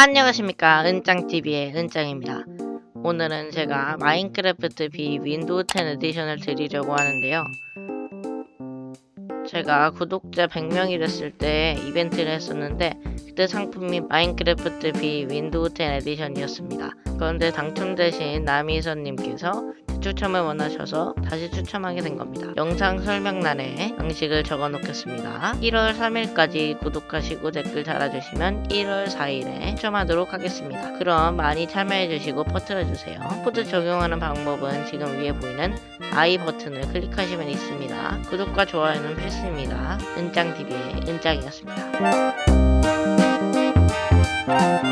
안녕하십니까. 은짱TV의 은짱입니다. 오늘은 제가 마인크래프트 B 윈도우 10 edition을 드리려고 하는데요. 제가 구독자 100명이 됐을 때 이벤트를 했었는데 그때 상품이 마인크래프트 B 윈도우 10 edition이었습니다 그런데 당첨되신 남희선님께서 추첨을 원하셔서 다시 추첨하게 된 겁니다. 영상 설명란에 양식을 적어 놓겠습니다. 1월 3일까지 구독하시고 댓글 달아주시면 1월 4일에 추첨하도록 하겠습니다. 그럼 많이 참여해주시고 퍼뜨려주세요. 코드 적용하는 방법은 지금 위에 보이는 I 버튼을 클릭하시면 있습니다. 구독과 좋아요는 필수입니다. 은짱TV의 은짱이었습니다. Thank you.